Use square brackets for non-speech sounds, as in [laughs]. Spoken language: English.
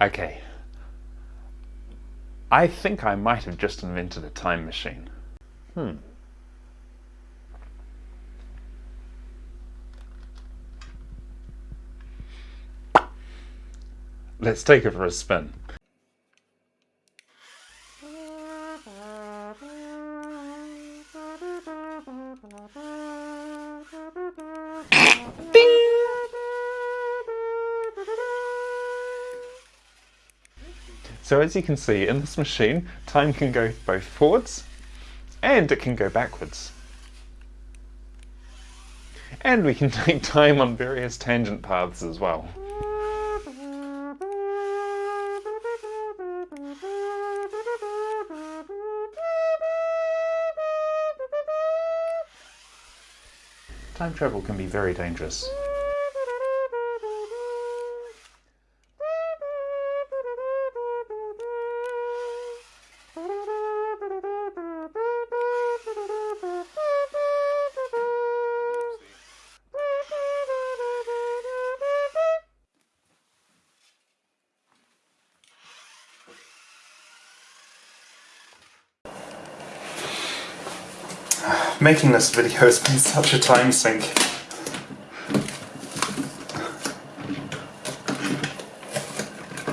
Okay. I think I might have just invented a time machine. Hmm. Let's take it for a spin. So as you can see in this machine, time can go both forwards and it can go backwards. And we can [laughs] take time on various tangent paths as well. Time travel can be very dangerous. Making this video has been such a time sink.